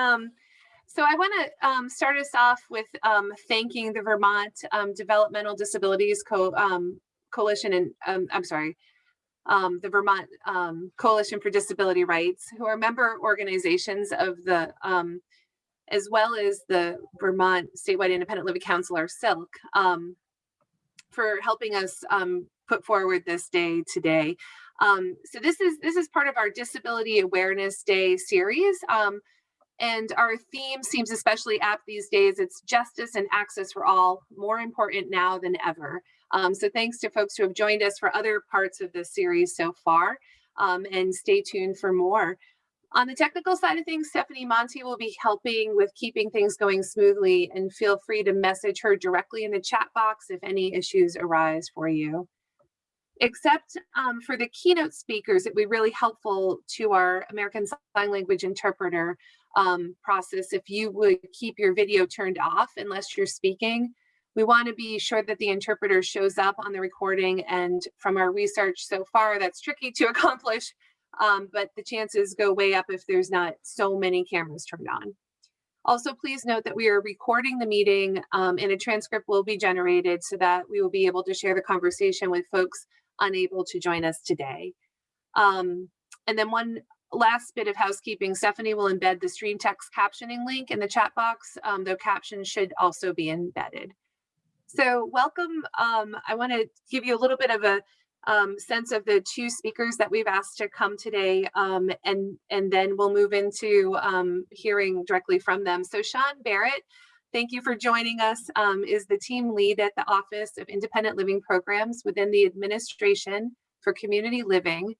Um, so I want to um, start us off with um, thanking the Vermont um, Developmental Disabilities Co um, Coalition and um, I'm sorry, um, the Vermont Coalition for Disability Rights, who are member organizations of the, as well as the Vermont Statewide Independent Living Council, or SILC, for helping us put forward this day today. so this is this is part of our Disability Awareness Day series. And our theme seems especially apt these days. It's justice and access for all, more important now than ever. Um, so thanks to folks who have joined us for other parts of the series so far. Um, and stay tuned for more. On the technical side of things, Stephanie Monty will be helping with keeping things going smoothly and feel free to message her directly in the chat box if any issues arise for you. Except um, for the keynote speakers, it would be really helpful to our American Sign Language interpreter um, process if you would keep your video turned off unless you're speaking. We want to be sure that the interpreter shows up on the recording and from our research so far, that's tricky to accomplish, um, but the chances go way up if there's not so many cameras turned on. Also, please note that we are recording the meeting um, and a transcript will be generated so that we will be able to share the conversation with folks unable to join us today. Um, and then one last bit of housekeeping, Stephanie will embed the stream text captioning link in the chat box, um, though captions should also be embedded. So welcome. Um, I want to give you a little bit of a um, sense of the two speakers that we've asked to come today, um, and, and then we'll move into um, hearing directly from them. So Sean Barrett, thank you for joining us, um, is the team lead at the Office of Independent Living Programs within the Administration for Community Living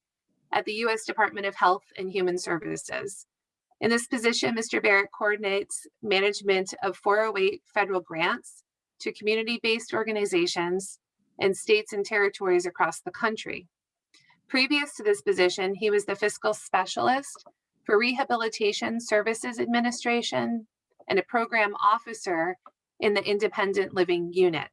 at the U.S. Department of Health and Human Services. In this position, Mr. Barrett coordinates management of 408 federal grants to community-based organizations and states and territories across the country. Previous to this position, he was the fiscal specialist for Rehabilitation Services Administration and a program officer in the Independent Living Unit.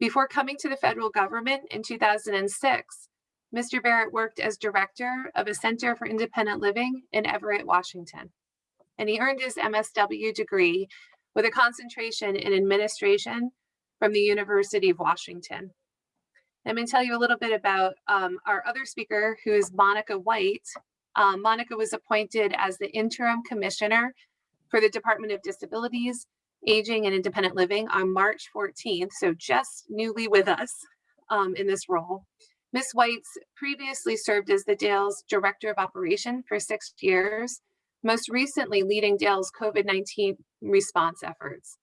Before coming to the federal government in 2006, Mr. Barrett worked as director of a Center for Independent Living in Everett, Washington. And he earned his MSW degree with a concentration in administration from the University of Washington. Let me tell you a little bit about um, our other speaker, who is Monica White. Um, Monica was appointed as the interim commissioner for the Department of Disabilities, Aging and Independent Living on March 14th, so just newly with us um, in this role. Ms. White's previously served as the DAIL's Director of Operation for six years, most recently leading DAIL's COVID-19 response efforts.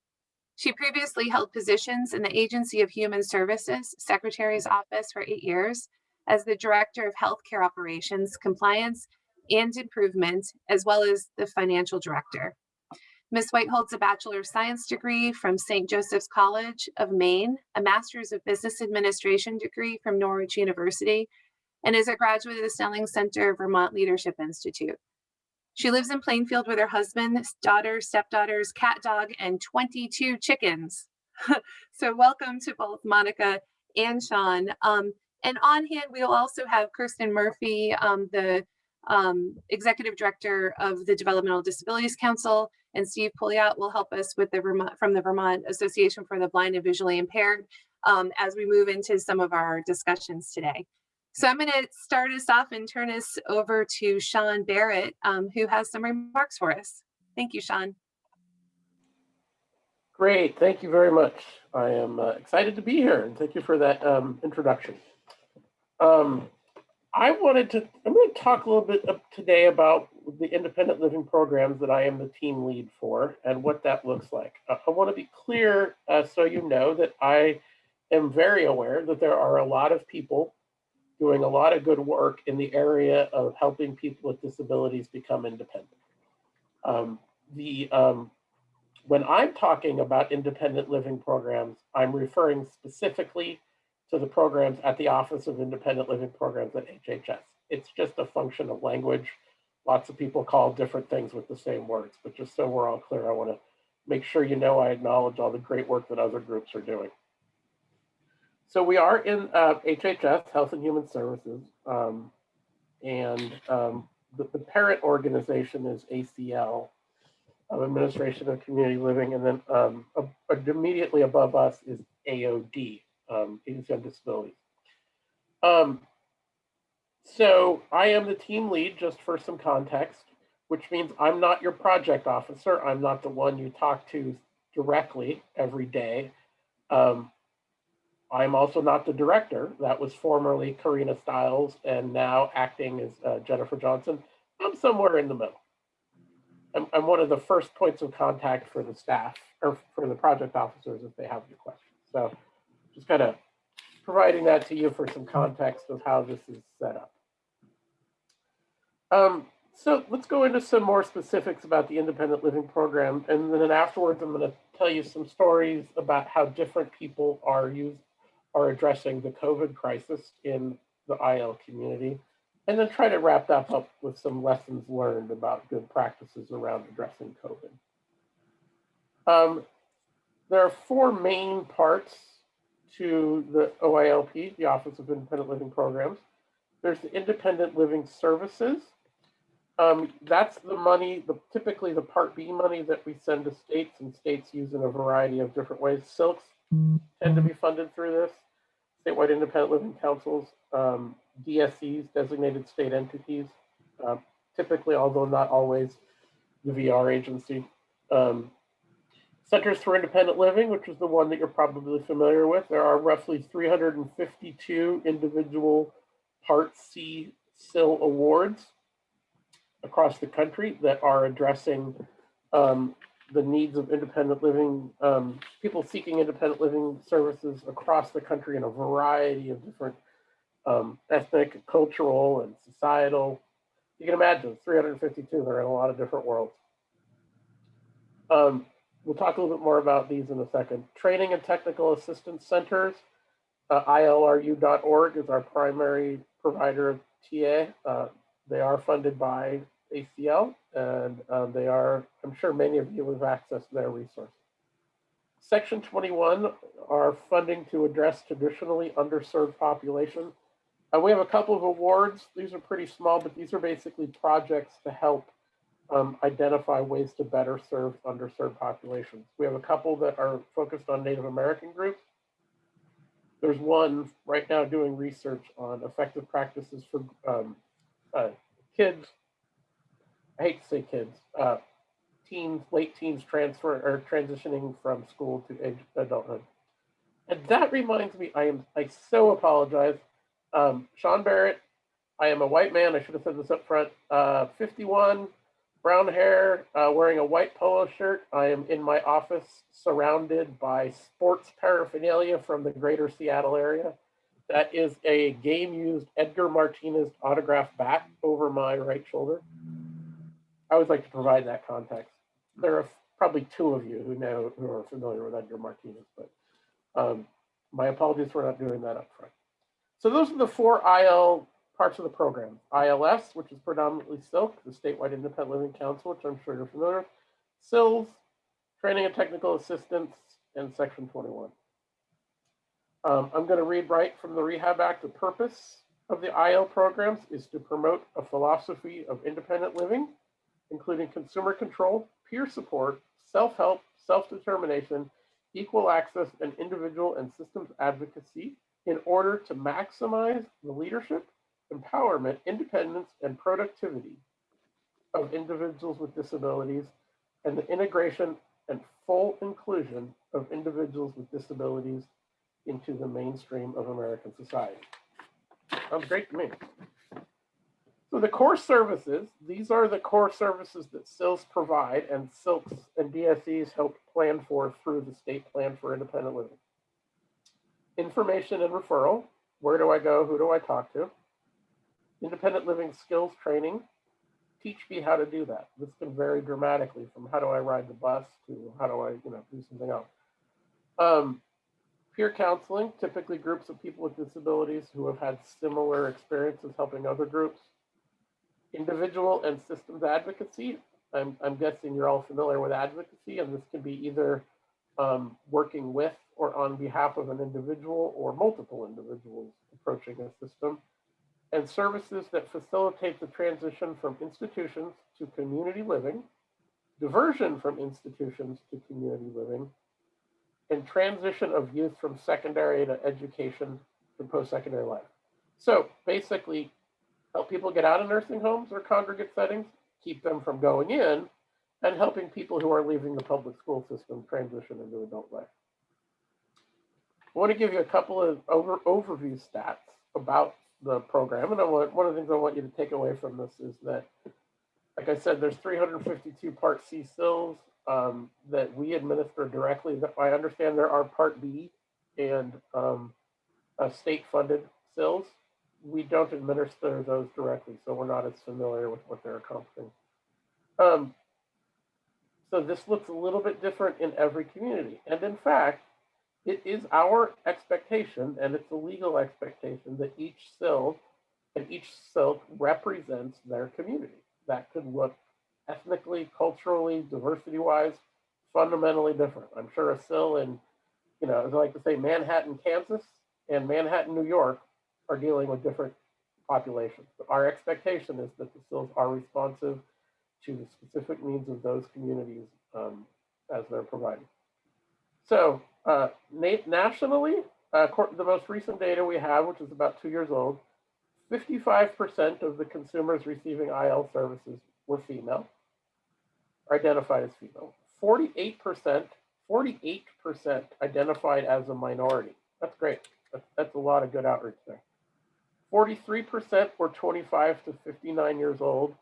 She previously held positions in the Agency of Human Services Secretary's Office for eight years as the Director of Healthcare Operations, Compliance, and Improvement, as well as the Financial Director. Ms. White holds a Bachelor of Science degree from St. Joseph's College of Maine, a Master's of Business Administration degree from Norwich University, and is a graduate of the Snelling Center Vermont Leadership Institute. She lives in Plainfield with her husband, daughter, stepdaughters, cat dog, and 22 chickens. so welcome to both Monica and Sean. Um, and on hand, we'll also have Kirsten Murphy, um, the um, Executive Director of the Developmental Disabilities Council, and Steve Pouliot will help us with the Vermont, from the Vermont Association for the Blind and Visually Impaired um, as we move into some of our discussions today. So I'm going to start us off and turn us over to Sean Barrett, um, who has some remarks for us. Thank you, Sean. Great, thank you very much. I am uh, excited to be here and thank you for that um, introduction. Um, I wanted to, I'm going to talk a little bit today about the independent living programs that I am the team lead for and what that looks like. I want to be clear uh, so you know that I am very aware that there are a lot of people doing a lot of good work in the area of helping people with disabilities become independent. Um, the um, when I'm talking about independent living programs, I'm referring specifically to the programs at the Office of Independent Living Programs at HHS. It's just a function of language. Lots of people call different things with the same words, but just so we're all clear, I want to make sure you know I acknowledge all the great work that other groups are doing. So we are in uh, HHS, Health and Human Services, um, and um, the, the, parent organization is ACL. of Administration of Community Living, and then um, immediately above us is AOD, um, Agency on Disabilities. Um, so I am the team lead, just for some context, which means I'm not your project officer. I'm not the one you talk to directly every day. Um, I'm also not the director. That was formerly Karina Stiles and now acting as uh, Jennifer Johnson. I'm somewhere in the middle. I'm, I'm one of the first points of contact for the staff or for the project officers if they have any questions. So just kind of providing that to you for some context of how this is set up. Um, so let's go into some more specifics about the independent living program. And then afterwards, I'm going to tell you some stories about how different people are used, are addressing the COVID crisis in the IL community. And then try to wrap that up with some lessons learned about good practices around addressing COVID. Um, there are four main parts to the OILP, the Office of Independent Living Programs. There's the Independent Living Services. Um, that's the money, the, typically the Part B money that we send to states and states use in a variety of different ways. SILCs tend to be funded through this. Statewide Independent Living Councils, um, DSEs, designated state entities, uh, typically, although not always, the VR agency. Um, Centers for Independent Living, which is the one that you're probably familiar with. There are roughly 352 individual Part C CIL awards across the country that are addressing um, the needs of independent living, um, people seeking independent living services across the country in a variety of different um, ethnic, cultural, and societal. You can imagine 352, they're in a lot of different worlds. Um, we'll talk a little bit more about these in a second. Training and Technical Assistance Centers, uh, ilru.org is our primary provider of TA. Uh, they are funded by ACL and um, they are, I'm sure many of you have accessed their resources. Section 21 are funding to address traditionally underserved populations. Uh, we have a couple of awards. These are pretty small, but these are basically projects to help um, identify ways to better serve underserved populations. We have a couple that are focused on Native American groups. There's one right now doing research on effective practices for um, uh, kids. I hate to say kids, uh, teens, late teens transfer or transitioning from school to age adulthood. And that reminds me, I am I so apologize. Um, Sean Barrett, I am a white man. I should have said this up front. Uh, 51, brown hair, uh, wearing a white polo shirt. I am in my office surrounded by sports paraphernalia from the greater Seattle area. That is a game used Edgar Martinez autograph bat over my right shoulder. I always like to provide that context. There are probably two of you who know who are familiar with Edgar Martinez, but um, my apologies for not doing that up front. So those are the four IL parts of the program. ILS, which is predominantly SILC, the Statewide Independent Living Council, which I'm sure you're familiar with. CILs, Training and Technical Assistance, and Section 21. Um, I'm going to read right from the Rehab Act. The purpose of the IL programs is to promote a philosophy of independent living, including consumer control, peer support, self-help, self-determination, equal access, and individual and systems advocacy in order to maximize the leadership, empowerment, independence, and productivity of individuals with disabilities and the integration and full inclusion of individuals with disabilities into the mainstream of American society. Sounds great to me. So the core services, these are the core services that CILs provide and SILCs and DSEs help plan for through the state plan for independent living. Information and referral, where do I go, who do I talk to? Independent living skills training, teach me how to do that. This can vary dramatically from how do I ride the bus to how do I, you know, do something else. Um, peer counseling, typically groups of people with disabilities who have had similar experiences helping other groups. Individual and systems advocacy. I'm, I'm guessing you're all familiar with advocacy, and this can be either um, working with or on behalf of an individual or multiple individuals approaching a system. And services that facilitate the transition from institutions to community living diversion from institutions to community living, and transition of youth from secondary to education to post-secondary life. So basically, help people get out of nursing homes or congregate settings, keep them from going in, and helping people who are leaving the public school system transition into adult life. I want to give you a couple of over, overview stats about the program. And I want, one of the things I want you to take away from this is that, like I said, there's 352 Part C CILs um, that we administer directly. That I understand there are Part B and um, uh, state-funded CILs. We don't administer those directly, so we're not as familiar with what they're accomplishing. Um, so this looks a little bit different in every community. And in fact, it is our expectation, and it's a legal expectation, that each CIL and each SILC represents their community. That could look ethnically, culturally, diversity-wise, fundamentally different. I'm sure a CIL in, you know, as I like to say, Manhattan, Kansas, and Manhattan, New York are dealing with different populations. But our expectation is that the CILs are responsive to the specific needs of those communities um, as they're provided. So uh, nationally, uh, the most recent data we have, which is about two years old, 55% of the consumers receiving IL services were female, identified as female. 48%, 48% identified as a minority. That's great. That's, that's a lot of good outreach there. 43% were 25 to 59 years old,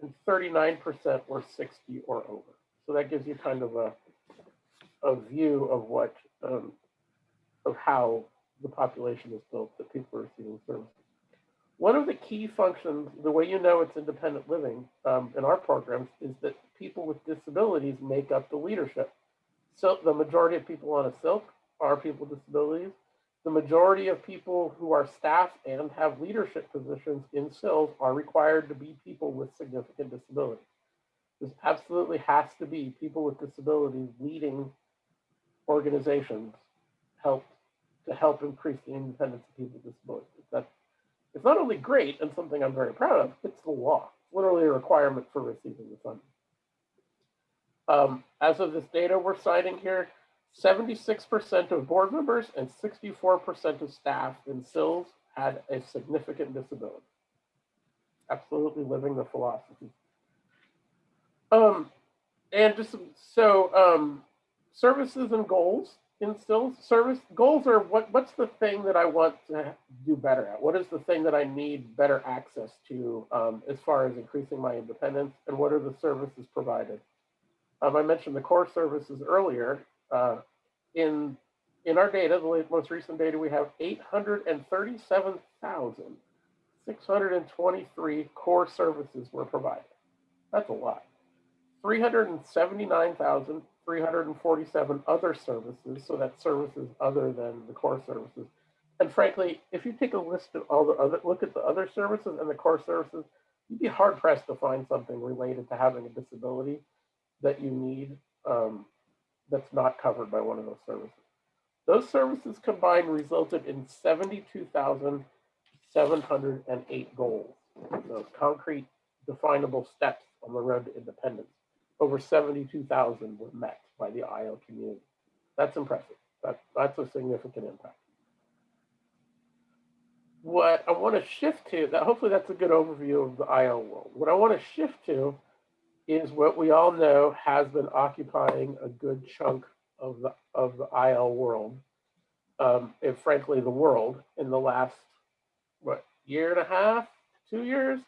and 39% were 60 or over. So that gives you kind of a, a view of what, um, of how the population is built that people are receiving services. One of the key functions, the way you know it's independent living um, in our programs is that people with disabilities make up the leadership. So the majority of people on a SILC are people with disabilities. The majority of people who are staff and have leadership positions in CILs are required to be people with significant disabilities. This absolutely has to be people with disabilities leading organizations help to help increase the independence of people with disabilities. That it's not only great and something I'm very proud of, it's the law. Literally a requirement for receiving the funding. Um, as of this data we're citing here, 76% of board members and 64% of staff in CILs had a significant disability. Absolutely living the philosophy. Um, and just so um, services and goals in CILs service goals are what what's the thing that I want to do better at? What is the thing that I need better access to um, as far as increasing my independence and what are the services provided? Um, I mentioned the core services earlier uh, in in our data, the most recent data, we have 837,623 core services were provided. That's a lot. 379,347 other services, so that's services other than the core services. And frankly, if you take a list of all the other, look at the other services and the core services, you'd be hard pressed to find something related to having a disability that you need um, that's not covered by one of those services. Those services combined resulted in 72,708 goals, those concrete definable steps on the road to independence. Over 72,000 were met by the IL community. That's impressive. That, that's a significant impact. What I want to shift to, that hopefully that's a good overview of the IL world. What I want to shift to is what we all know has been occupying a good chunk of the of the IL world, um, and frankly the world in the last what year and a half, two years,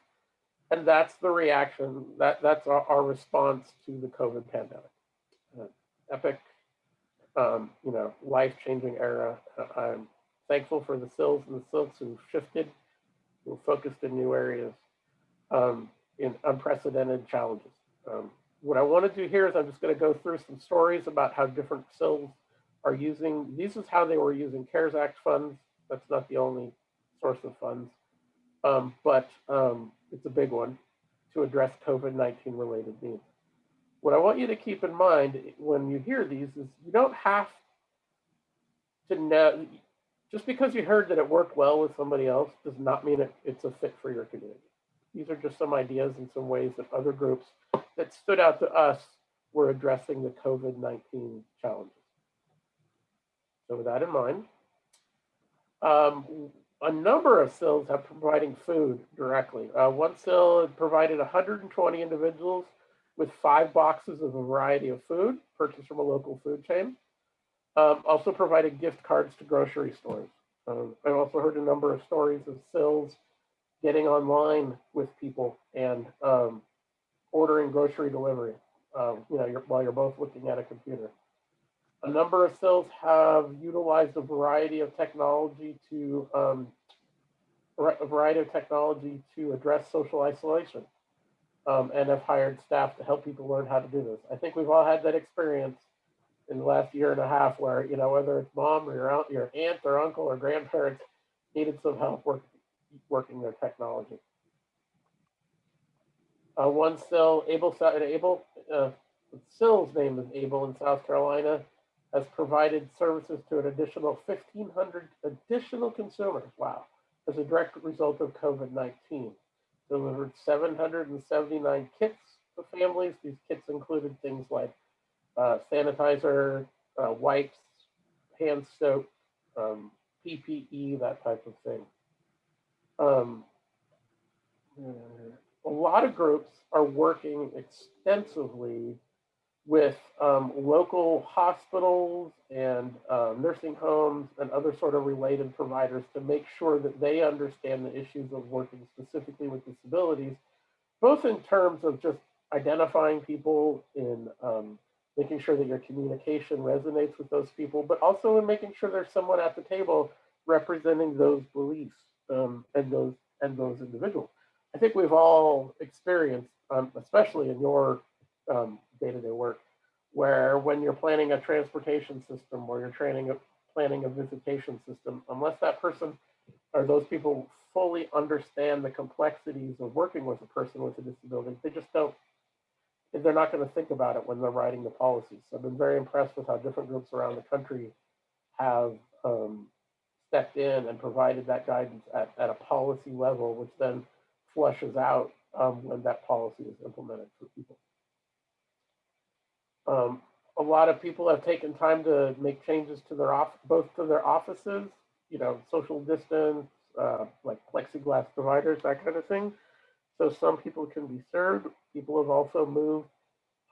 and that's the reaction that that's our, our response to the COVID pandemic. Uh, epic, um, you know, life-changing era. Uh, I'm thankful for the CILs and the SILCs who shifted, who focused in new areas um, in unprecedented challenges. Um, what I want to do here is I'm just going to go through some stories about how different CILs are using, this is how they were using CARES Act funds. That's not the only source of funds, um, but um, it's a big one to address COVID-19 related needs. What I want you to keep in mind when you hear these is you don't have to know, just because you heard that it worked well with somebody else does not mean it, it's a fit for your community. These are just some ideas and some ways that other groups that stood out to us we're addressing the COVID-19 challenges. So with that in mind, um, a number of CILs have providing food directly. Uh, one CIL provided 120 individuals with five boxes of a variety of food purchased from a local food chain. Um, also provided gift cards to grocery stores. Um, I've also heard a number of stories of CILs getting online with people and um, ordering grocery delivery. Um, you know, you're, while you're both looking at a computer. A number of CILs have utilized a variety of technology to um, a variety of technology to address social isolation um, and have hired staff to help people learn how to do this. I think we've all had that experience in the last year and a half where, you know, whether it's mom or your aunt, your aunt or uncle or grandparents needed some help work, working their technology. Uh, one CIL, Able, Able uh, CIL's name is Able in South Carolina, has provided services to an additional 1,500 additional consumers. Wow. As a direct result of COVID-19. Delivered 779 kits to families. These kits included things like uh, sanitizer, uh, wipes, hand soap, um, PPE, that type of thing. Um, a lot of groups are working extensively with um, local hospitals and uh, nursing homes and other sort of related providers to make sure that they understand the issues of working specifically with disabilities, both in terms of just identifying people in um, making sure that your communication resonates with those people, but also in making sure there's someone at the table representing those beliefs um, and those and those individuals. I think we've all experienced, um, especially in your um, day-to-day work, where when you're planning a transportation system or you're training a, planning a visitation system, unless that person or those people fully understand the complexities of working with a person with a disability, they just don't, they're not going to think about it when they're writing the policies. So I've been very impressed with how different groups around the country have um, stepped in and provided that guidance at, at a policy level, which then flushes out um, when that policy is implemented for people. Um, a lot of people have taken time to make changes to their off, both to their offices, you know, social distance, uh, like plexiglass dividers, that kind of thing. So some people can be served. People have also moved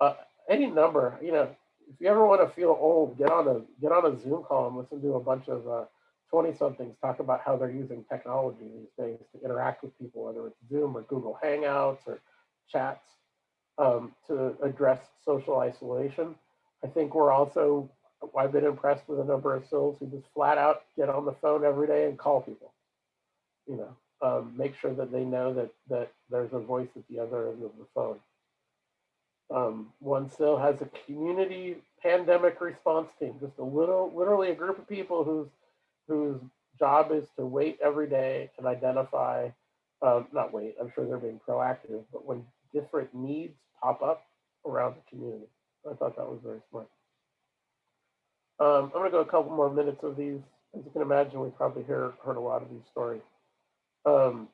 uh, any number. You know, if you ever want to feel old, get on a get on a Zoom call and listen to a bunch of 20 uh, somethings talk about how they're using technology these days to interact with people, whether it's Zoom or Google Hangouts or chats um, to address social isolation. I think we're also, I've been impressed with a number of CILs who just flat out get on the phone every day and call people. You know, um, make sure that they know that that there's a voice at the other end of the phone. Um, one CIL has a community pandemic response team, just a little, literally a group of people whose whose job is to wait every day and identify, um, not wait, I'm sure they're being proactive, but when different needs pop up around the community. I thought that was very smart. Um, I'm going to go a couple more minutes of these. As you can imagine, we probably hear, heard a lot of these stories. Um,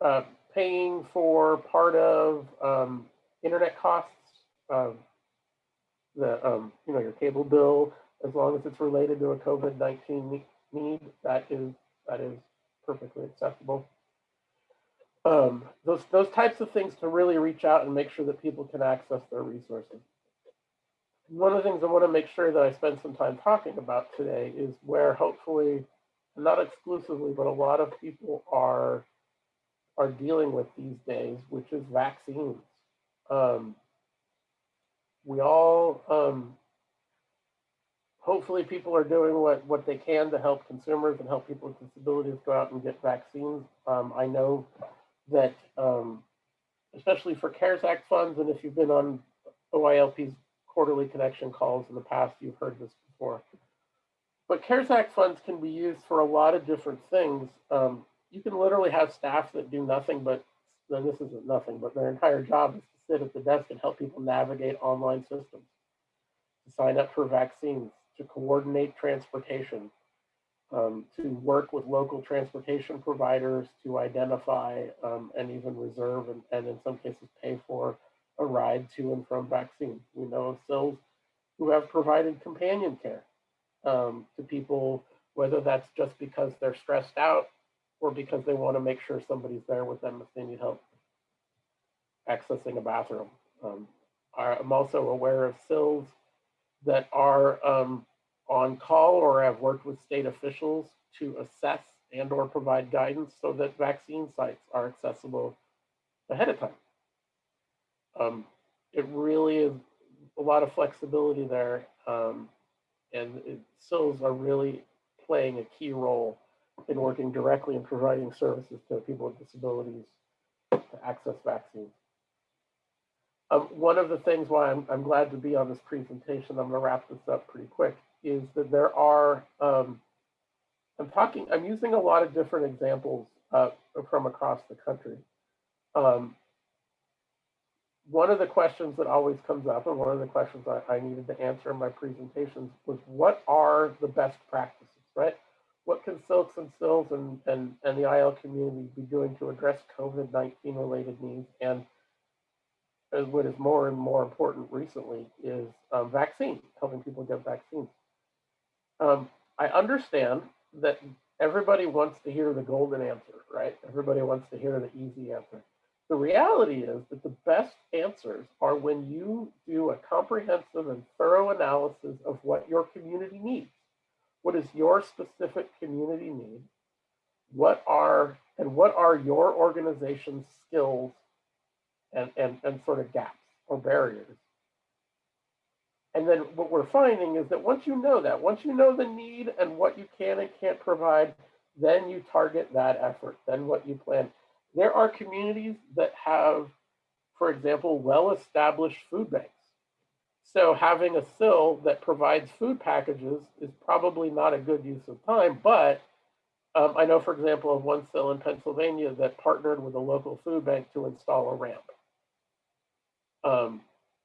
uh, paying for part of um, internet costs, the um, you know your cable bill, as long as it's related to a COVID-19 need, that is that is perfectly acceptable um, those those types of things to really reach out and make sure that people can access their resources. One of the things I want to make sure that I spend some time talking about today is where hopefully, not exclusively, but a lot of people are are dealing with these days, which is vaccines. Um, we all, um, hopefully people are doing what, what they can to help consumers and help people with disabilities go out and get vaccines. Um, I know that, um, especially for CARES Act funds, and if you've been on OILP's quarterly connection calls in the past, you've heard this before. But CARES Act funds can be used for a lot of different things. Um, you can literally have staff that do nothing but, then this isn't nothing, but their entire job is to sit at the desk and help people navigate online systems, to sign up for vaccines, to coordinate transportation, um, to work with local transportation providers to identify um, and even reserve and, and, in some cases pay for a ride to and from vaccine. We know of CILs who have provided companion care um, to people, whether that's just because they're stressed out or because they want to make sure somebody's there with them if they need help accessing a bathroom. Um, I'm also aware of CILs that are um, on call or have worked with state officials to assess and or provide guidance so that vaccine sites are accessible ahead of time. Um, it really is a lot of flexibility there. Um, and it, CILs are really playing a key role in working directly and providing services to people with disabilities to access vaccines. Um, one of the things why I'm, I'm glad to be on this presentation, I'm gonna wrap this up pretty quick, is that there are, um, I'm talking, I'm using a lot of different examples uh, from across the country. Um, one of the questions that always comes up and one of the questions I, I needed to answer in my presentations was what are the best practices, right? What can SILCs and CILs and, and, and the IL community be doing to address COVID-19 related needs? And as what is more and more important recently is um, vaccine, helping people get vaccines. Um, I understand that everybody wants to hear the golden answer, right? Everybody wants to hear the easy answer. The reality is that the best answers are when you do a comprehensive and thorough analysis of what your community needs. What is your specific community need? What are and what are your organization's skills and, and, and sort of gaps or barriers? And then what we're finding is that once you know that, once you know the need and what you can and can't provide, then you target that effort, then what you plan. There are communities that have, for example, well-established food banks. So having a CIL that provides food packages is probably not a good use of time, but um, I know, for example, of one CIL in Pennsylvania that partnered with a local food bank to install a ramp. Um,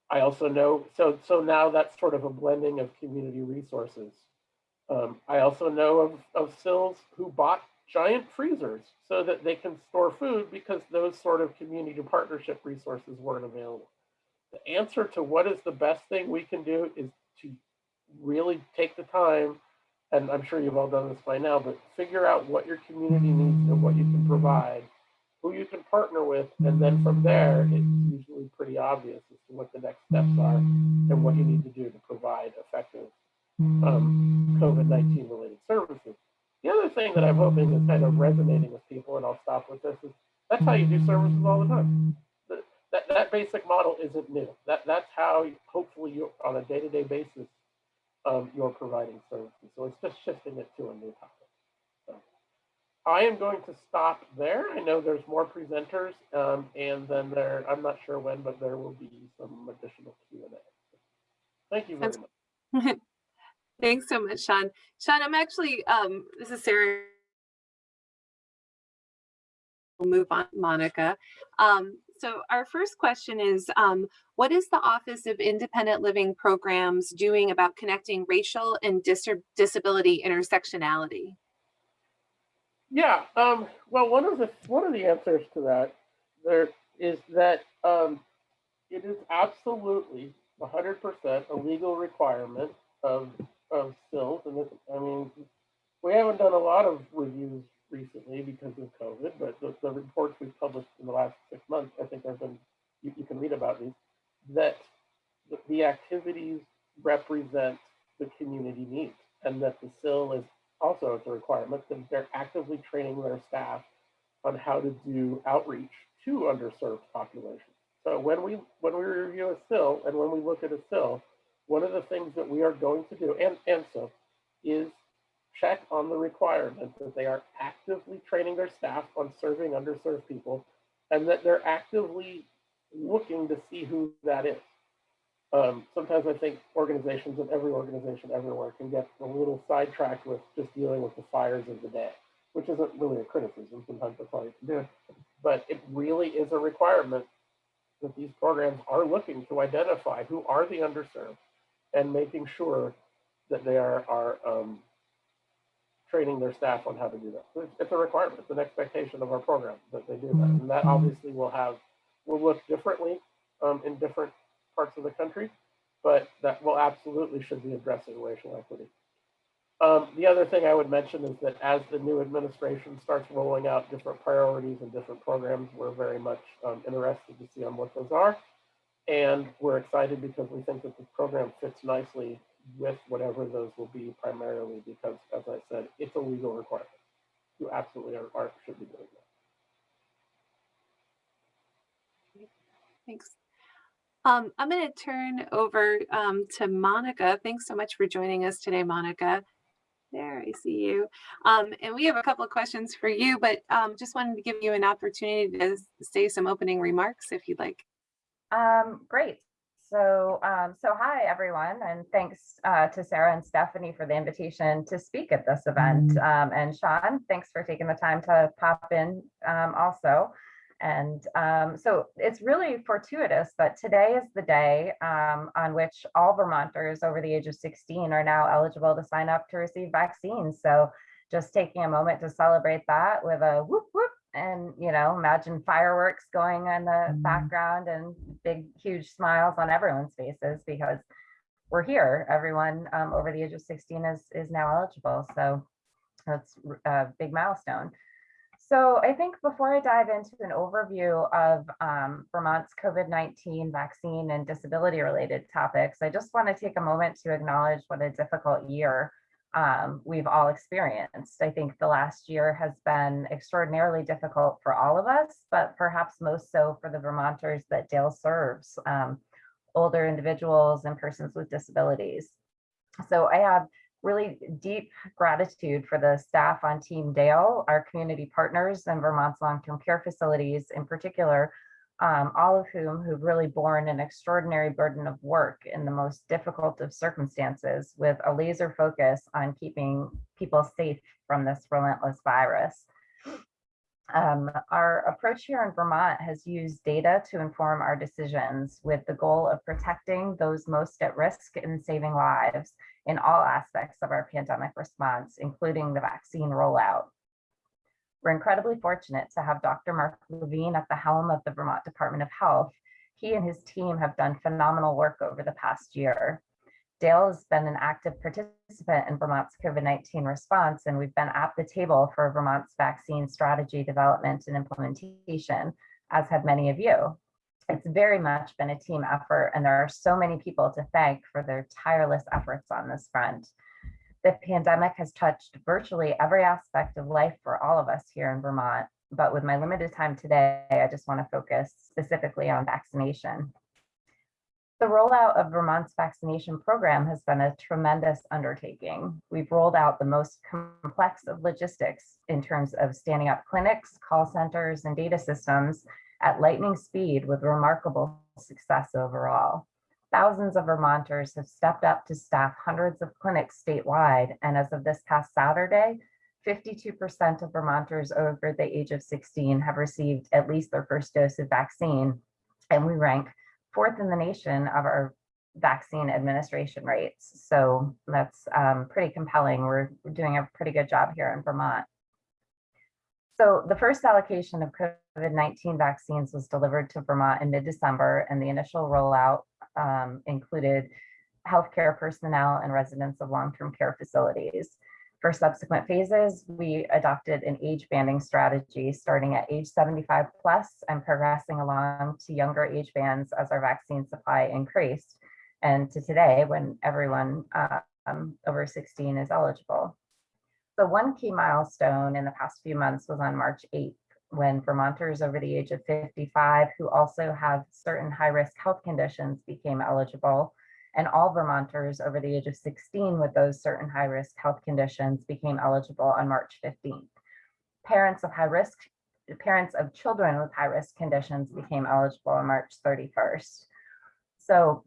I also know, so, so now that's sort of a blending of community resources. Um, I also know of, of CILs who bought giant freezers so that they can store food because those sort of community partnership resources weren't available. The answer to what is the best thing we can do is to really take the time, and I'm sure you've all done this by now, but figure out what your community needs and what you can provide, who you can partner with, and then from there, it's usually pretty obvious as what the next steps are and what you need to do to provide effective um, COVID-19 related services. The other thing that I'm hoping is kind of resonating with people, and I'll stop with this, is that's how you do services all the time. That, that basic model isn't new. That, that's how, hopefully, you on a day-to-day -day basis, um, you're providing services. So it's just shifting it to a new topic. I am going to stop there. I know there's more presenters, um, and then there, I'm not sure when, but there will be some additional Q&A. Thank you very much. Thanks so much, Sean. Sean, I'm actually, um, this is Sarah. We'll move on, Monica. Um, so our first question is, um, what is the Office of Independent Living Programs doing about connecting racial and dis disability intersectionality? Yeah, um, well, one of the one of the answers to that there is that um, it is absolutely 100% a legal requirement of of CILs, and it, I mean, we haven't done a lot of reviews recently because of COVID, but the, the reports we've published in the last six months, I think have been, you, you can read about these, that the, the activities represent the community needs and that the CIL is also it's a requirement that they're actively training their staff on how to do outreach to underserved populations. So when we when we review a CIL and when we look at a CIL, one of the things that we are going to do, and, and so, is check on the requirement that they are actively training their staff on serving underserved people and that they're actively looking to see who that is. Um, sometimes I think organizations and every organization everywhere can get a little sidetracked with just dealing with the fires of the day, which isn't really a criticism. Sometimes that's all you can do. But it really is a requirement that these programs are looking to identify who are the underserved and making sure that they are, are um, training their staff on how to do that. It's, it's, a requirement, it's an expectation of our program that they do that. And that obviously will have, will look differently um, in different parts of the country, but that will absolutely should be addressing racial equity. Um, the other thing I would mention is that as the new administration starts rolling out different priorities and different programs, we're very much um, interested to see on what those are. And we're excited because we think that the program fits nicely with whatever those will be primarily because, as I said, it's a legal requirement. You absolutely are, are should be doing that. Thanks. Um, I'm going to turn over um, to Monica. Thanks so much for joining us today, Monica. There, I see you. Um, and we have a couple of questions for you, but um, just wanted to give you an opportunity to say some opening remarks if you'd like. Um, great. So, um, so hi everyone, and thanks uh, to Sarah and Stephanie for the invitation to speak at this event. Um, and Sean, thanks for taking the time to pop in um, also. And um, so it's really fortuitous that today is the day um, on which all Vermonters over the age of 16 are now eligible to sign up to receive vaccines. So just taking a moment to celebrate that with a whoop whoop and you know imagine fireworks going in the Mhm. background and big huge smiles on everyone's faces because we're here everyone um, over the age of 16 is is now eligible so that's a big milestone so i think before i dive into an overview of um, vermont's covid-19 vaccine and disability related topics i just want to take a moment to acknowledge what a difficult year um, we've all experienced. I think the last year has been extraordinarily difficult for all of us, but perhaps most so for the Vermonters that DAIL serves, um, older individuals and persons with disabilities. So I have really deep gratitude for the staff on Team DAIL, our community partners and Vermont's long-term care facilities in particular, um, all of whom who've really borne an extraordinary burden of work in the most difficult of circumstances with a laser focus on keeping people safe from this relentless virus. Um, our approach here in Vermont has used data to inform our decisions with the goal of protecting those most at risk and saving lives in all aspects of our pandemic response, including the vaccine rollout. We're incredibly fortunate to have Dr. Mark Levine at the helm of the Vermont Department of Health. He and his team have done phenomenal work over the past year. DAIL has been an active participant in Vermont's COVID-19 response, and we've been at the table for Vermont's vaccine strategy development and implementation, as have many of you. It's very much been a team effort, and there are so many people to thank for their tireless efforts on this front the pandemic has touched virtually every aspect of life for all of us here in Vermont. But with my limited time today, I just want to focus specifically on vaccination. The rollout of Vermont's vaccination program has been a tremendous undertaking. We've rolled out the most complex of logistics in terms of standing up clinics, call centers, and data systems at lightning speed with remarkable success overall. Thousands of Vermonters have stepped up to staff hundreds of clinics statewide, and as of this past Saturday, 52% of Vermonters over the age of 16 have received at least their first dose of vaccine, and we rank fourth in the nation of our vaccine administration rates. So that's um, pretty compelling. We're doing a pretty good job here in Vermont. So the first allocation of COVID-19 vaccines was delivered to Vermont in mid-December, and the initial rollout um, included healthcare personnel and residents of long-term care facilities. For subsequent phases, we adopted an age banding strategy starting at age 75 plus and progressing along to younger age bands as our vaccine supply increased. And to today, when everyone uh, um, over 16 is eligible. So one key milestone in the past few months was on March 8th, when Vermonters over the age of 55 who also have certain high-risk health conditions became eligible, and all Vermonters over the age of 16 with those certain high-risk health conditions became eligible on March 15th. Parents of high risk, parents of children with high-risk conditions became eligible on March 31st. So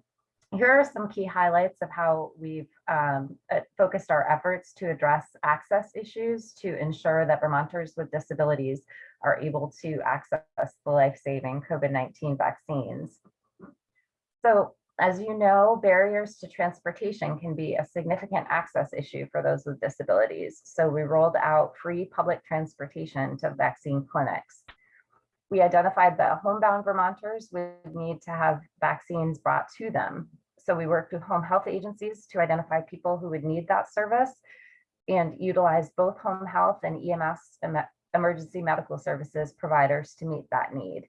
here are some key highlights of how we've um, uh, focused our efforts to address access issues to ensure that Vermonters with disabilities are able to access the life-saving COVID-19 vaccines. So as you know, barriers to transportation can be a significant access issue for those with disabilities. So we rolled out free public transportation to vaccine clinics. We identified that homebound Vermonters would need to have vaccines brought to them. So we worked with home health agencies to identify people who would need that service and utilize both home health and EMS, emergency medical services providers to meet that need.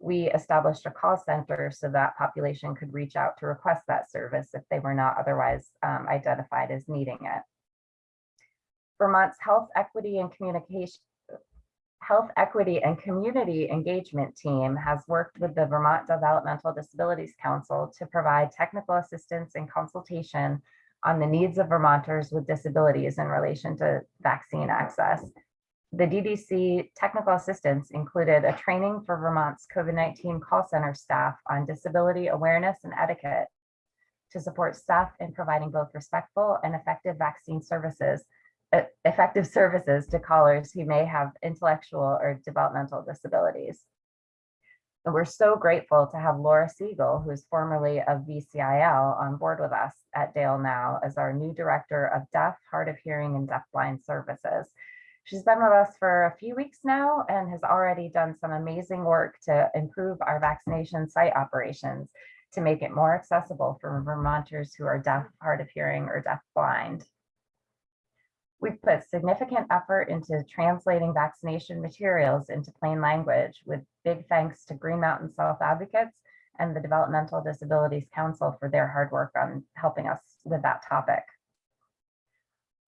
We established a call center so that population could reach out to request that service if they were not otherwise um, identified as needing it. Vermont's Health Equity and Communication Health Equity and Community Engagement Team has worked with the Vermont Developmental Disabilities Council to provide technical assistance and consultation on the needs of Vermonters with disabilities in relation to vaccine access. The DDC technical assistance included a training for Vermont's COVID-19 call center staff on disability awareness and etiquette to support staff in providing both respectful and effective vaccine services effective services to callers who may have intellectual or developmental disabilities. And we're so grateful to have Laura Siegel, who's formerly of VCIL, on board with us at DAIL now as our new Director of Deaf, Hard of Hearing, and Deafblind Services. She's been with us for a few weeks now and has already done some amazing work to improve our vaccination site operations to make it more accessible for Vermonters who are deaf, hard of hearing, or deaf-blind. We've put significant effort into translating vaccination materials into plain language with big thanks to Green Mountain Self Advocates and the Developmental Disabilities Council for their hard work on helping us with that topic.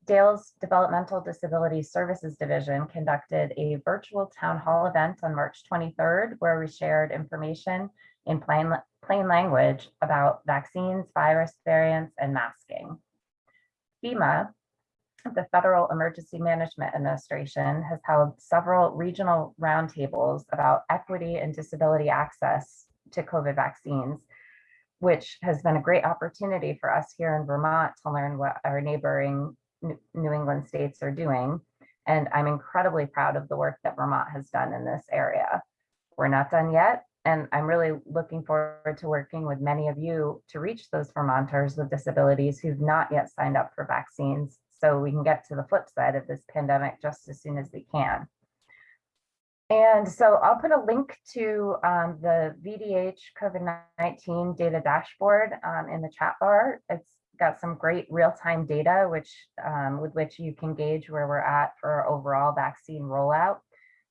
DAIL's Developmental Disability Services Division conducted a virtual town hall event on March 23rd, where we shared information in plain, plain language about vaccines, virus variants, and masking. FEMA, the Federal Emergency Management Administration has held several regional roundtables about equity and disability access to COVID vaccines, which has been a great opportunity for us here in Vermont to learn what our neighboring New England states are doing. And I'm incredibly proud of the work that Vermont has done in this area. We're not done yet, and I'm really looking forward to working with many of you to reach those Vermonters with disabilities who've not yet signed up for vaccines so we can get to the flip side of this pandemic just as soon as we can. And so I'll put a link to um, the VDH COVID-19 data dashboard um, in the chat bar. It's got some great real-time data which um, with which you can gauge where we're at for our overall vaccine rollout.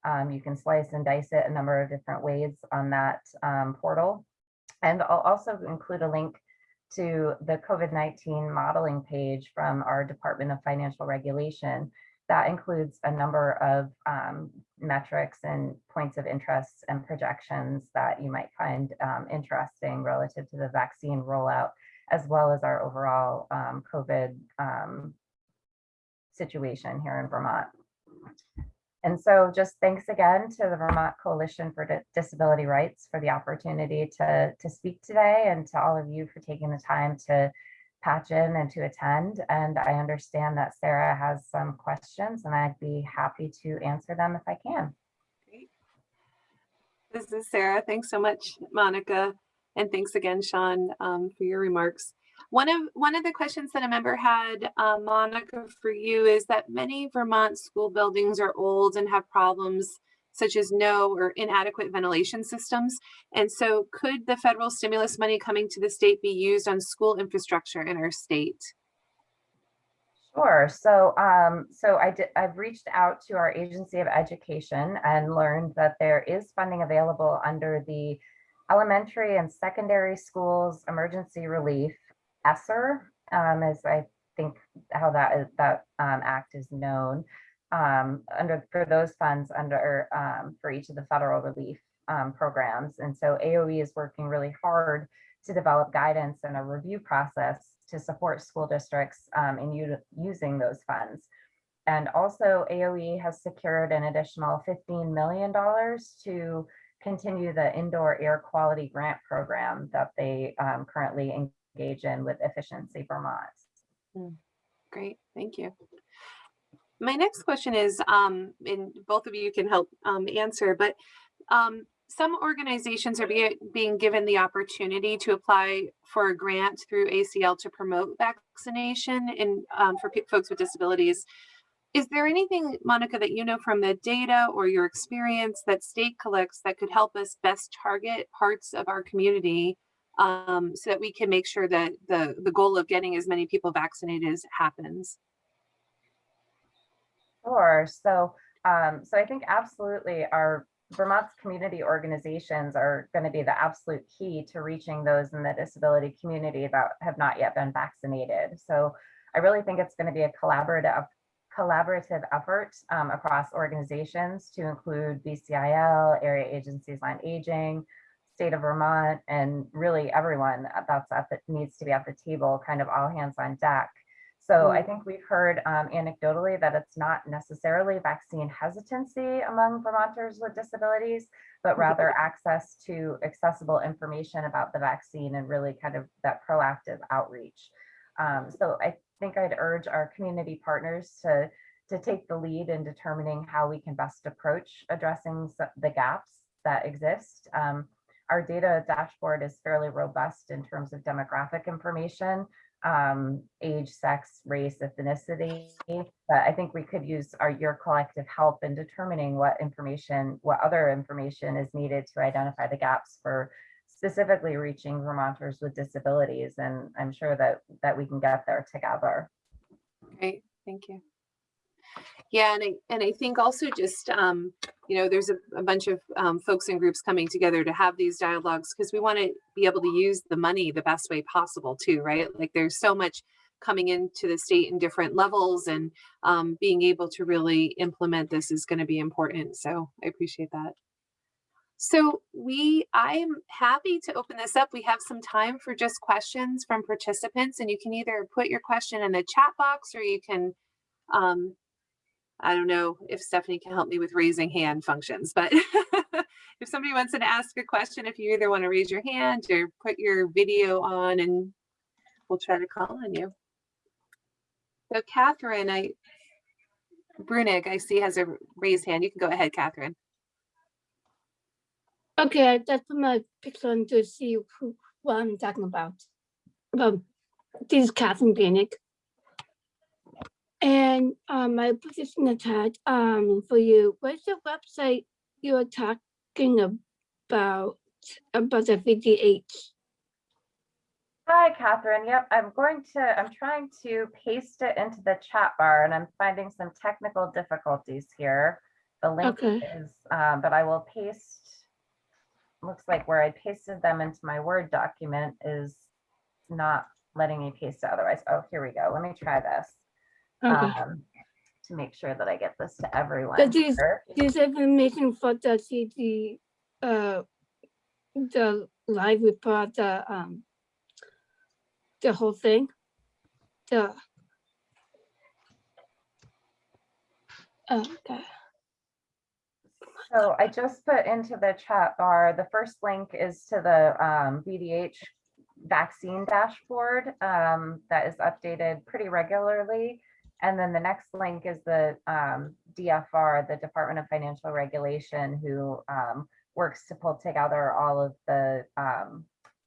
Um, you can slice and dice it a number of different ways on that um, portal. And I'll also include a link to the COVID-19 modeling page from our Department of Financial Regulation. That includes a number of um, metrics and points of interest and projections that you might find um, interesting relative to the vaccine rollout, as well as our overall um, COVID um, situation here in Vermont. And so just thanks again to the Vermont Coalition for Di- Disability Rights for the opportunity to, to speak today and to all of you for taking the time to patch in and to attend. And I understand that Sarah has some questions and I'd be happy to answer them if I can. This is Sarah. Thanks so much, Monica. And thanks again, Sean, um, for your remarks. One of one of the questions that a member had, uh, Monica, for you is that many Vermont school buildings are old and have problems such as no or inadequate ventilation systems. And so could the federal stimulus money coming to the state be used on school infrastructure in our state? Sure. So, um, so I did, I've reached out to our Agency of Education and learned that there is funding available under the Elementary and Secondary Schools Emergency Relief, ESSER, um, is I think how that is, that um, act is known. Um, under for those funds under um, for each of the federal relief um, programs. And so AOE is working really hard to develop guidance and a review process to support school districts um, in using those funds. And also AOE has secured an additional $15 million to continue the indoor air quality grant program that they um, currently engage in with Efficiency Vermont. Great, thank you. My next question is, um, and both of you can help um, answer, but um, some organizations are be, being given the opportunity to apply for a grant through ACL to promote vaccination and um, for folks with disabilities. Is there anything, Monica, that you know from the data or your experience that state collects that could help us best target parts of our community um, so that we can make sure that the, the goal of getting as many people vaccinated as happens? Sure. So, um, so I think absolutely our Vermont's community organizations are going to be the absolute key to reaching those in the disability community that have not yet been vaccinated. So I really think it's going to be a collaborative collaborative effort um, across organizations to include VCIL, area agencies on aging, state of Vermont, and really everyone that's at the needs to be at the table, kind of all hands on deck. So I think we've heard um, anecdotally that it's not necessarily vaccine hesitancy among Vermonters with disabilities, but rather access to accessible information about the vaccine and really kind of that proactive outreach. Um, so I think I'd urge our community partners to, to take the lead in determining how we can best approach addressing the gaps that exist. Um, our data dashboard is fairly robust in terms of demographic information, um, age, sex, race, ethnicity. But I think we could use our your collective help in determining what information, what other information is needed to identify the gaps for specifically reaching Vermonters with disabilities. And I'm sure that that we can get there together. Great, thank you. Yeah, and I, and I think also just, um, you know, there's a, a bunch of um, folks and groups coming together to have these dialogues because we want to be able to use the money the best way possible too, right? Like there's so much coming into the state in different levels and um, being able to really implement this is going to be important. So I appreciate that. So we, I'm happy to open this up. We have some time for just questions from participants and you can either put your question in the chat box or you can, um, I don't know if Stephanie can help me with raising hand functions, but if somebody wants to ask a question, if you either want to raise your hand or put your video on and we'll try to call on you. So Catherine, I, Brunig, I see has a raised hand. You can go ahead, Catherine. Okay, I just put my picture on to see who, what I'm talking about. Um, this is Catherine Benick. And um, I put this in the chat um, for you. What's the website you're talking about, about the VDH? Hi, Catherine. Yep, I'm going to, I'm trying to paste it into the chat bar and I'm finding some technical difficulties here. The link Okay. is, um, but I will paste, looks like where I pasted them into my Word document is not letting me paste it otherwise. Oh, here we go. Let me try this. Okay. um, To make sure that I get this to everyone. But here. This information for the CD, uh, the live report, the, um, the whole thing, the. Okay, So I just put into the chat bar, the first link is to the um, VDH vaccine dashboard um, that is updated pretty regularly. And then the next link is the um, DFR, the Department of Financial Regulation, who um, works to pull together all of the um,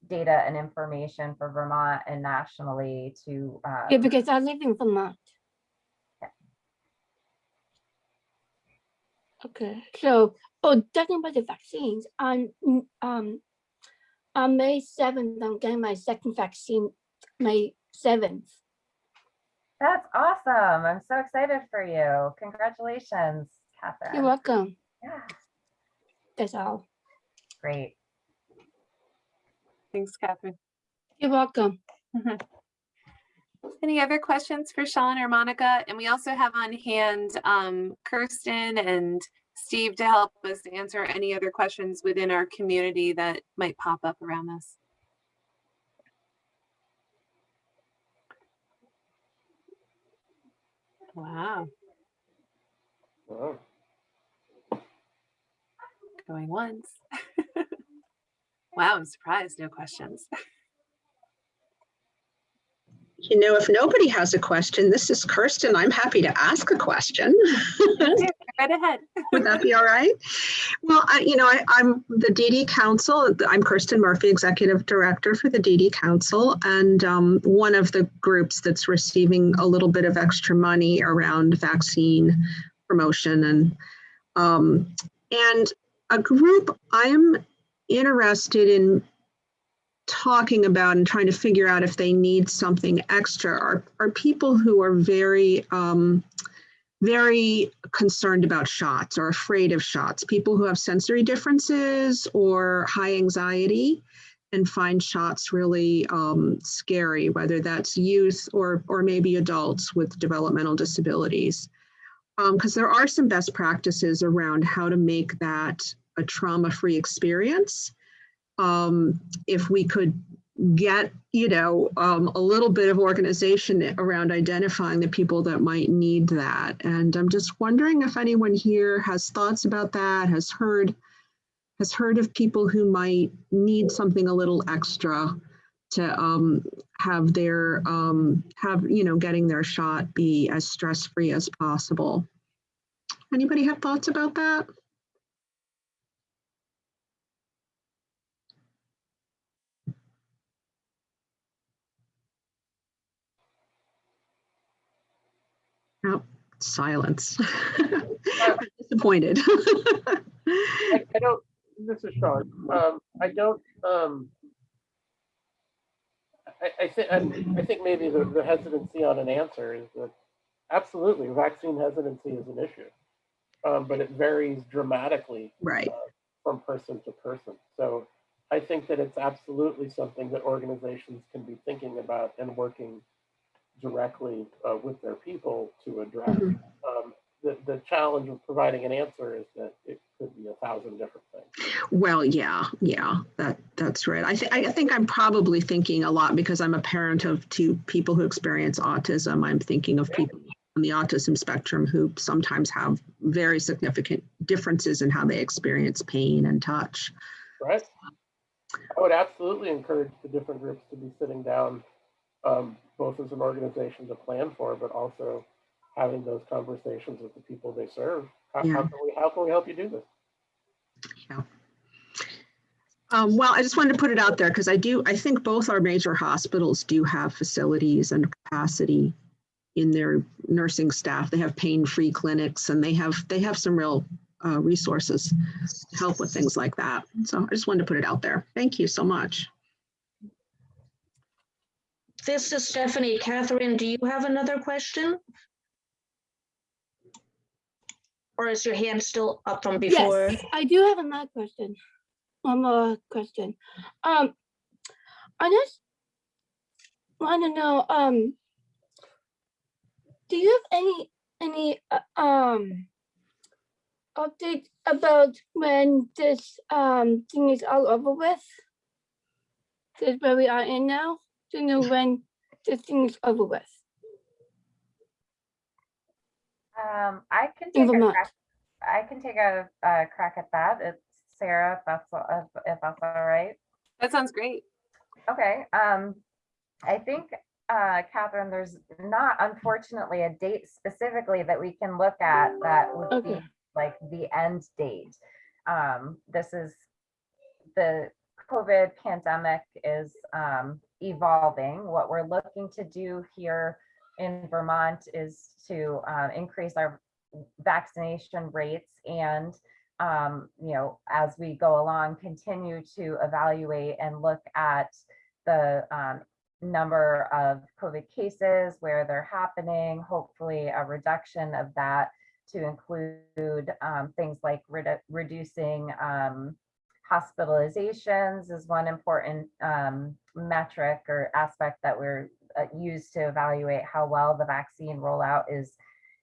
data and information for Vermont and nationally to uh, yeah, because I live in Vermont. Okay, so, oh, talking about the vaccines, on, mm, um, on May seventh, I'm getting my second vaccine, May seventh. That's awesome. I'm so excited for you. Congratulations, Catherine. You're welcome. Yeah, That's all. great. Thanks, Catherine. You're welcome. Any other questions for Sean or Monica? And we also have on hand um, Kirsten and Steve to help us answer any other questions within our community that might pop up around this. Wow, Wow. going once. Wow, I'm surprised, no questions. You know, if nobody has a question, this is Kirsten. I'm happy to ask a question. right ahead. Would that be all right? Well, I, you know, I, I'm the DD Council. I'm Kirsten Murphy, Executive Director for the DD Council, and um, one of the groups that's receiving a little bit of extra money around vaccine promotion and um, and a group I'm interested in talking about and trying to figure out if they need something extra are, are people who are very um, very concerned about shots or afraid of shots, people who have sensory differences or high anxiety and find shots really um, scary, whether that's youth or, or maybe adults with developmental disabilities. Because there are some best practices around how to make that a trauma-free experience. Um, if we could get, you know, um, a little bit of organization around identifying the people that might need that. And I'm just wondering if anyone here has thoughts about that, has heard, has heard of people who might need something a little extra to um, have their, um, have, you know, getting their shot be as stress-free as possible. Anybody have thoughts about that? Oh, silence. Disappointed. I, I don't, this is Sean, um, I don't, um, I, I think, I think maybe the, the hesitancy on an answer is that absolutely, vaccine hesitancy is an issue. Um, but it varies dramatically Right. from person to person. So I think that it's absolutely something that organizations can be thinking about and working directly uh, with their people to address. Mhm. Um, the, the challenge of providing an answer is that it could be a thousand different things. Well, yeah, yeah, that that's right. I think I think I'm probably thinking a lot because I'm a parent of two people who experience autism. I'm thinking of people on the autism spectrum who sometimes have very significant differences in how they experience pain and touch. right? I would absolutely encourage the different groups to be sitting down, um, both as an organization to plan for, but also having those conversations with the people they serve. How, how can we, how can we help you do this? Um, well, I just wanted to put it out there because I do, I think both our major hospitals do have facilities and capacity in their nursing staff. They have pain-free clinics and they have, they have some real uh, resources to help with things like that. So I just wanted to put it out there. Thank you so much. This is Stephanie. Catherine, do you have another question? Or is your hand still up from before? Yes, I do have another question. One more question. Um, I just want to know, um, do you have any, any, uh, um, update about when this, um, thing is all over with? This is where we are in now, to know when the thing is over with. Um, I can take a crack, I can take a, a crack at that. It's Sarah, if that's, if, if that's all right. That sounds great. Okay, um, I think, uh, Catherine, there's not unfortunately a date specifically that we can look at that would be like the end date. Um, this is, the COVID pandemic is, um, evolving. What we're looking to do here in Vermont is to, uh, increase our vaccination rates and, um, you know, as we go along, continue to evaluate and look at the um, number of COVID cases, where they're happening, hopefully a reduction of that to include um, things like redu- reducing um, hospitalizations is one important um, metric or aspect that we're uh, used to evaluate how well the vaccine rollout is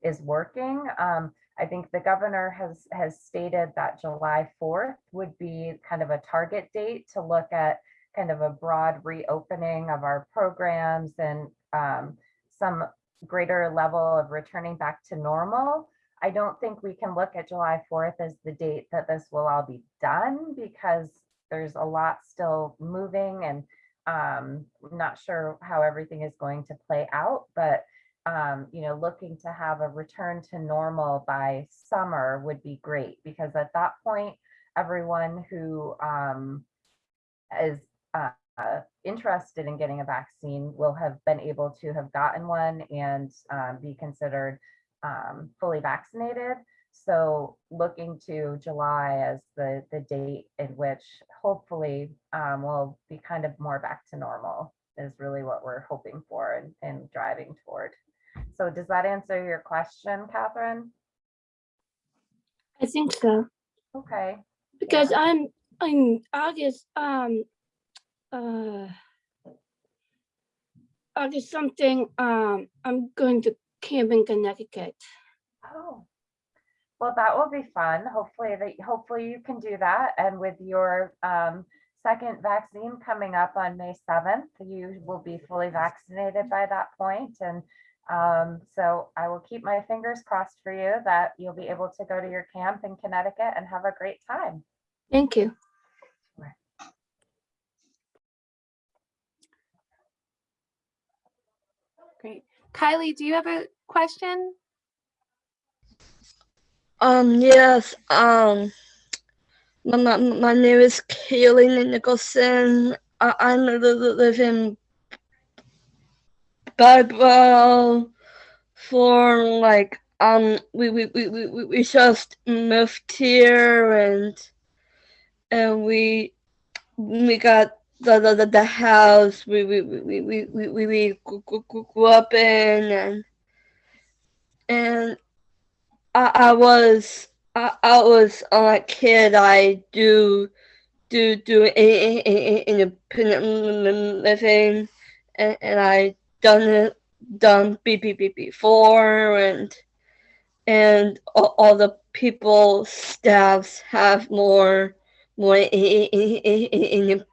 is working. Um, I think the governor has has stated that July 4th would be kind of a target date to look at kind of a broad reopening of our programs and um, some greater level of returning back to normal. I don't think we can look at July 4th as the date that this will all be done because there's a lot still moving and um, not sure how everything is going to play out, but um, you know, looking to have a return to normal by summer would be great because at that point, everyone who um, is uh, uh, interested in getting a vaccine will have been able to have gotten one and um, be considered um, fully vaccinated. So looking to July as the, the date in which hopefully um, we'll be kind of more back to normal is really what we're hoping for and, and driving toward. So does that answer your question, Catherine? I think so, Okay, because I'm, in August, um, uh, August something, um, I'm going to camp in Connecticut. Oh, well, that will be fun. Hopefully that, hopefully you can do that. And with your um, second vaccine coming up on May 7th, you will be fully vaccinated by that point. And um, so I will keep my fingers crossed for you that you'll be able to go to your camp in Connecticut and have a great time. Thank you. Great. Kylie, do you have a question? Um, yes, um, my, my, my name is Kaylee Nicholson. I, I li- li- live in Bible for like, um, we, we, we, we, we- just moved here and, and we, we got the, the, the, house we, we, we, we, we, we, grew up in and, and I, I was I, I was a kid. I do do do independent living, and, and I done it done B B B before, and and all, all the people staffs have more more independent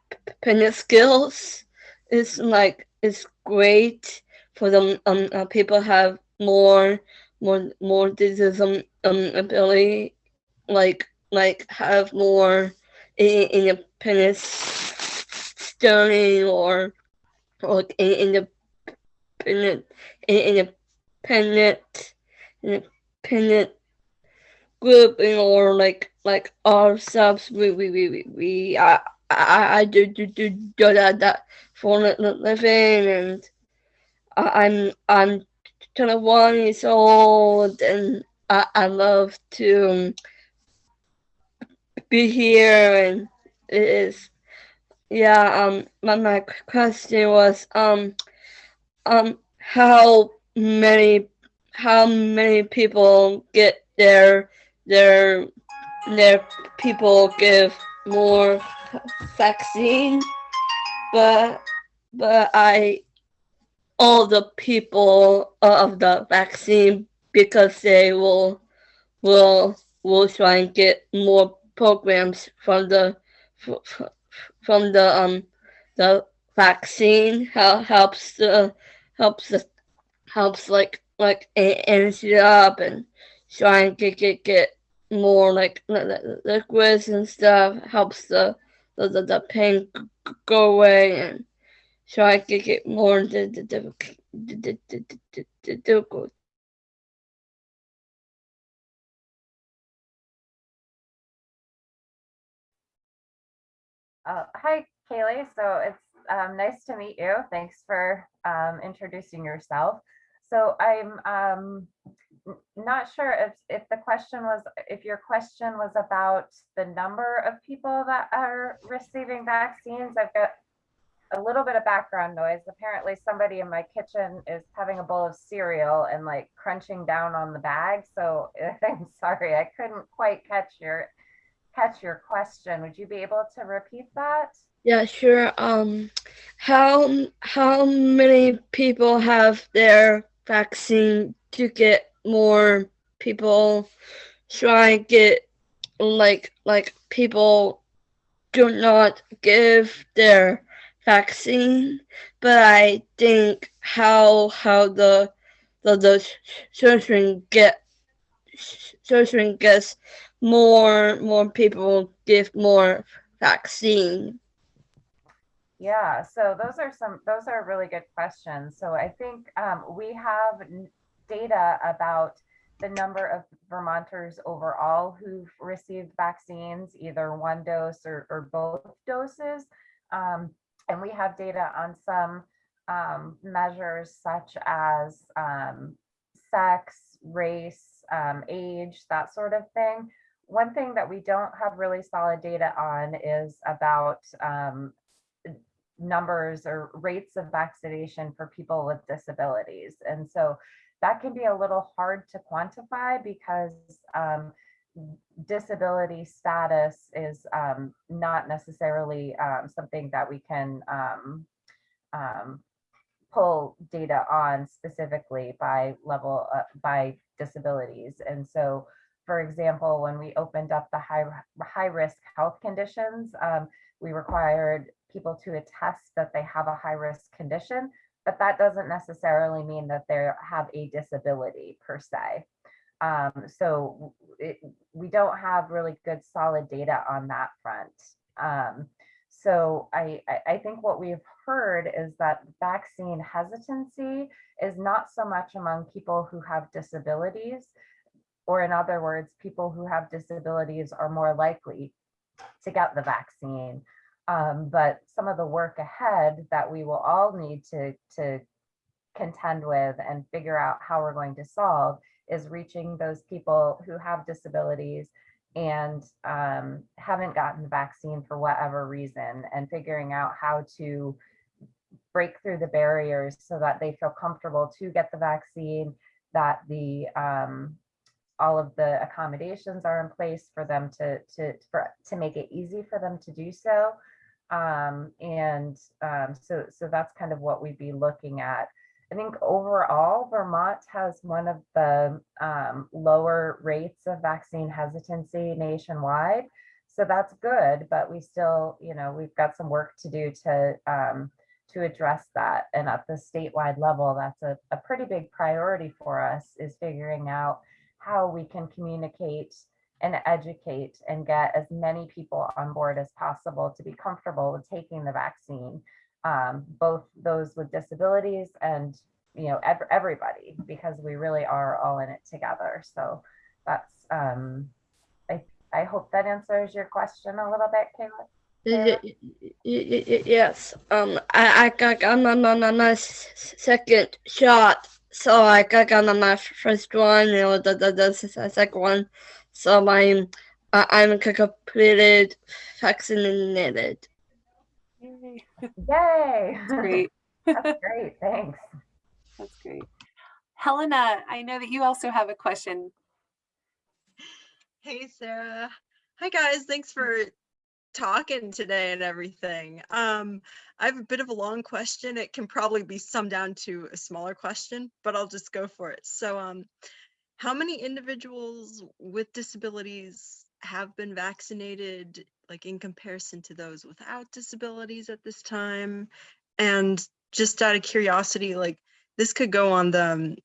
skills. It's like it's great for them. Um, uh, people have more more more disease um, ability like like have more independence studying or like in- independent in- independent independent grouping or like like ourselves we we we we, we I, I I do do do do that that for li- li- living and I'm I'm 21 years old and I, I love to be here and it is yeah um my, my question was um um how many how many people get their their their people give more vaccine? But but I all the people of the vaccine because they will will will try and get more programs from the from the um the vaccine. Hel- helps the helps the helps like like energy up and try and get get more like li- li- liquids and stuff. Helps the the, the, the pain go away and so I could get more into the, the, the, the, the, the difficult Uh, hi, Kaylee. So it's um, nice to meet you. Thanks for um, introducing yourself. So I'm um, not sure if, if the question was, if your question was about the number of people that are receiving vaccines. I've got a little bit of background noise. Apparently somebody in my kitchen is having a bowl of cereal and like crunching down on the bag. So I'm sorry, I couldn't quite catch your catch your question. Would you be able to repeat that? Yeah, sure. Um, how how many people have their vaccine to get more people try and get like like people do not give their vaccine, but I think how how the the the children get children gets more more people give more vaccine. Yeah, so those are some, those are really good questions. So I think um, we have data about the number of Vermonters overall who've received vaccines, either one dose or, or both doses. Um, and we have data on some um, measures such as um, sex, race, um, age, that sort of thing. One thing that we don't have really solid data on is about um, numbers or rates of vaccination for people with disabilities. And so that can be a little hard to quantify because um, disability status is um, not necessarily um, something that we can um, um, pull data on specifically by level, uh, by disabilities. And so, for example, when we opened up the high, high risk health conditions, um, we required people to attest that they have a high risk condition, but that doesn't necessarily mean that they have a disability per se. Um, so it, we don't have really good solid data on that front. Um, so I, I, think what we've heard is that vaccine hesitancy is not so much among people who have disabilities, or in other words, people who have disabilities are more likely to get the vaccine. Um, but some of the work ahead that we will all need to, to contend with and figure out how we're going to solve is reaching those people who have disabilities and um, haven't gotten the vaccine for whatever reason and figuring out how to break through the barriers so that they feel comfortable to get the vaccine, that the um, all of the accommodations are in place for them to to for, to make it easy for them to do so. Um, and um, so so that's kind of what we'd be looking at. I think overall, Vermont has one of the um, lower rates of vaccine hesitancy nationwide. So that's good, but we still, you know, we've got some work to do to um, to address that. And at the statewide level, that's a, a pretty big priority for us is figuring out how we can communicate and educate and get as many people on board as possible to be comfortable with taking the vaccine um, both those with disabilities and you know ev everybody because we really are all in it together. So that's um i i hope that answers your question a little bit Kayla. Yes, um, I, I got on on my second shot, so I got on my first one, you know, the the, the second one, so I'm I'm c- completed vaccinated. Yay, yay That's great. that's great thanks That's great. Helena, I know that you also have a question. Hey, Sarah. Hi, guys. Thanks for talking today and everything. Um, I have a bit of a long question. It can probably be summed down to a smaller question, but I'll just go for it. So, um, how many individuals with disabilities have been vaccinated, like in comparison to those without disabilities at this time? And just out of curiosity, like this could go on the, um,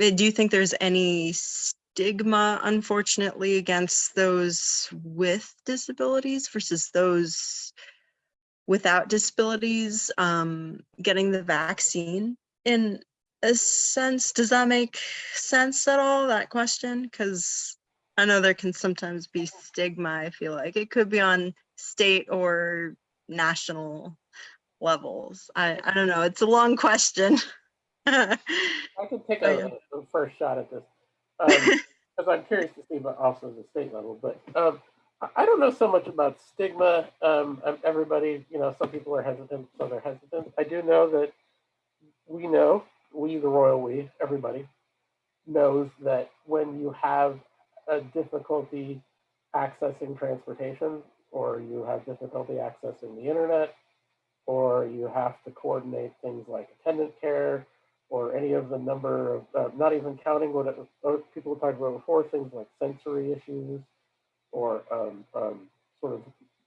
eh, do you think there's any stigma, unfortunately, against those with disabilities versus those without disabilities um, getting the vaccine? In a sense, does that make sense at all, that question? Because I know there can sometimes be stigma, I feel like. It could be on state or national levels. I, I don't know. It's a long question. I can take a, a first shot at this, because I'm curious to see, but also the state level. But um, I- I don't know so much about stigma. Um, everybody, you know, some people are hesitant, some are hesitant. I do know that we know, we, the royal we, everybody knows that when you have a difficulty accessing transportation, or you have difficulty accessing the internet, or you have to coordinate things like attendant care, or any of the number of, uh, not even counting what it, people talked about before, things like sensory issues, or um, um, sort of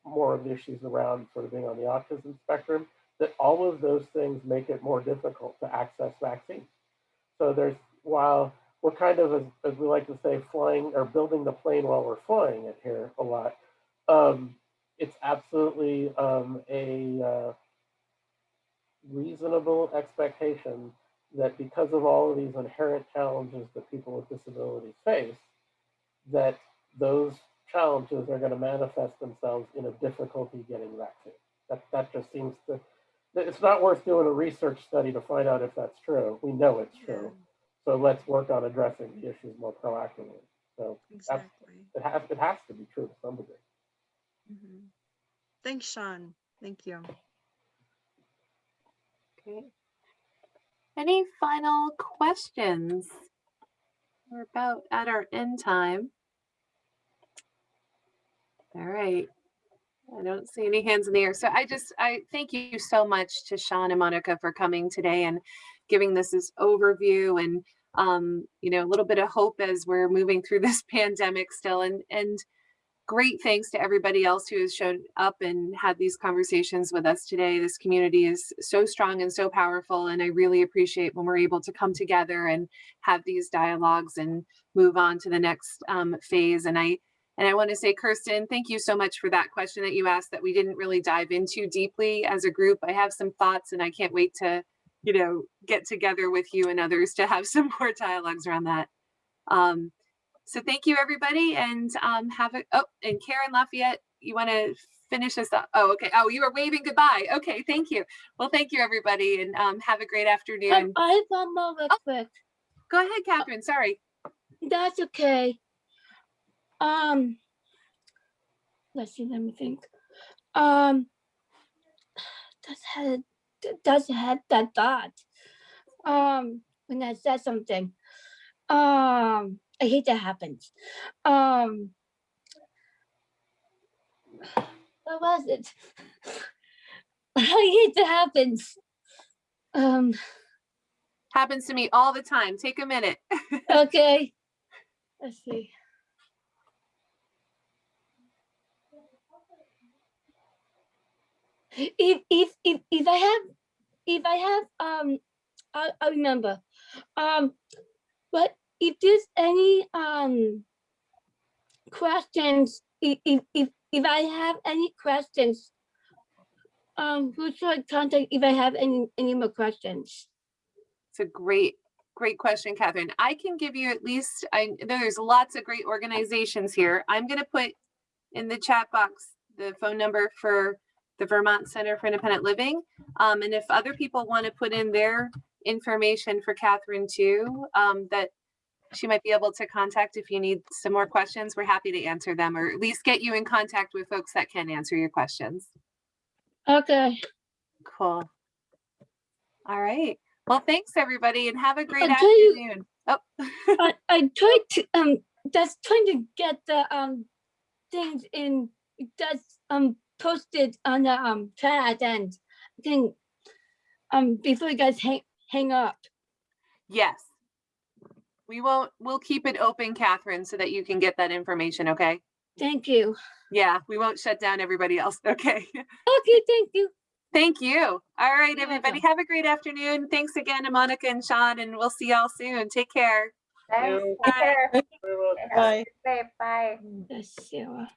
more of the issues around sort of being on the autism spectrum, that all of those things make it more difficult to access vaccines. So there's, while we're kind of, as, as we like to say, flying or building the plane while we're flying it here a lot, um, it's absolutely um, a, uh, reasonable expectation that because of all of these inherent challenges that people with disabilities face, that those challenges are going to manifest themselves in a difficulty getting vaccine. That, that just seems to, that it's not worth doing a research study to find out if that's true. We know it's true. So let's work on addressing the issues more proactively. So Exactly. it has, it has to be true to some degree. Mhm. Thanks, Sean. Thank you. Okay. Any final questions? We're about at our end time. All right. I don't see any hands in the air. So I just, I thank you so much to Sean and Monica for coming today and giving this this overview and, um, you know, a little bit of hope as we're moving through this pandemic still. And, and great thanks to everybody else who has shown up and had these conversations with us today. This community is so strong and so powerful, and I really appreciate when we're able to come together and have these dialogues and move on to the next um, phase. And I and I want to say, Kirsten, thank you so much for that question that you asked that we didn't really dive into deeply as a group. I have some thoughts, and I can't wait to, you know, get together with you and others to have some more dialogues around that. Um, so thank you, everybody, and um, have a, oh, and Karen Lafayette, you want to finish us up? Oh, okay. Oh, you were waving goodbye. Okay, thank you. Well, thank you, everybody, and um, have a great afternoon. I have one more real Oh. quick. Go ahead, Catherine, sorry. That's okay. Um, let's see, let me think. Um, that's had does had that thought Um, when I said something. Um, I hate that happens. Um, what was it? I hate that happens. Um, Happens to me all the time. Take a minute. okay. Let's see. If if if if I have if I have um I I remember. Um but if there's any um questions, if if if I have any questions, um who should I contact if I have any any more questions? It's a great, great question, Catherine. I can give you at least, I, there's lots of great organizations here. I'm gonna put in the chat box the phone number for the Vermont Center for Independent Living. Um, and if other people want to put in their information for Catherine too, um, that she might be able to contact if you need some more questions, we're happy to answer them or at least get you in contact with folks that can answer your questions. Okay. Cool. All right. Well, thanks, everybody, and have a great I'll you- afternoon. Oh, I, I tried to um just trying to get the um things in that's um posted on the um chat and thing um before you guys hang hang up. yes. We won't, we'll keep it open, Catherine, so that you can get that information, okay? Thank you. Yeah, we won't shut down everybody else, okay? Okay, thank you. Thank you. All right, You're everybody, welcome. have a great afternoon. Thanks again to Monica and Sean, and we'll see y'all soon. Take care. Thanks. you. Take care. Very much. Stay Safe. Bye. That's Sarah.